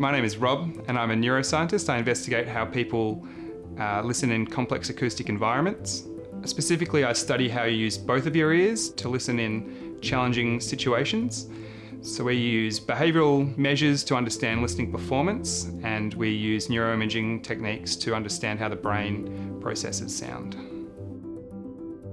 My name is Rob and I'm a neuroscientist. I investigate how people uh, listen in complex acoustic environments. Specifically, I study how you use both of your ears to listen in challenging situations. So we use behavioural measures to understand listening performance and we use neuroimaging techniques to understand how the brain processes sound.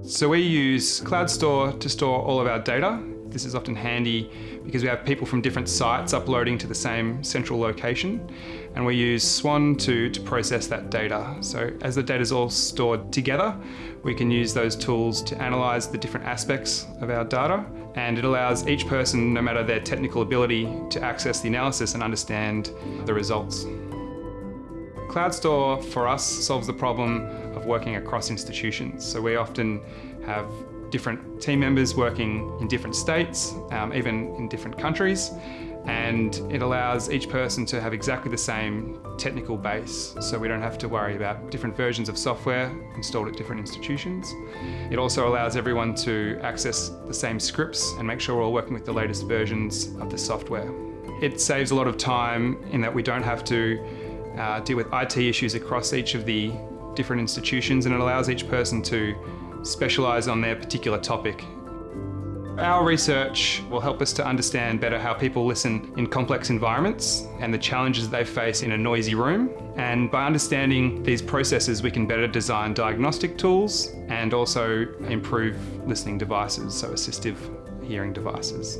So we use CloudStor to store all of our data. This is often handy because we have people from different sites uploading to the same central location and we use Swan to, to process that data. So as the data is all stored together, we can use those tools to analyse the different aspects of our data and it allows each person, no matter their technical ability, to access the analysis and understand the results. CloudStor for us solves the problem of working across institutions. So we often have different team members working in different states, um, even in different countries, and it allows each person to have exactly the same technical base so we don't have to worry about different versions of software installed at different institutions. It also allows everyone to access the same scripts and make sure we're all working with the latest versions of the software. It saves a lot of time in that we don't have to uh, deal with IT issues across each of the different institutions and it allows each person to specialise on their particular topic. Our research will help us to understand better how people listen in complex environments and the challenges they face in a noisy room. And by understanding these processes, we can better design diagnostic tools and also improve listening devices, so assistive hearing devices.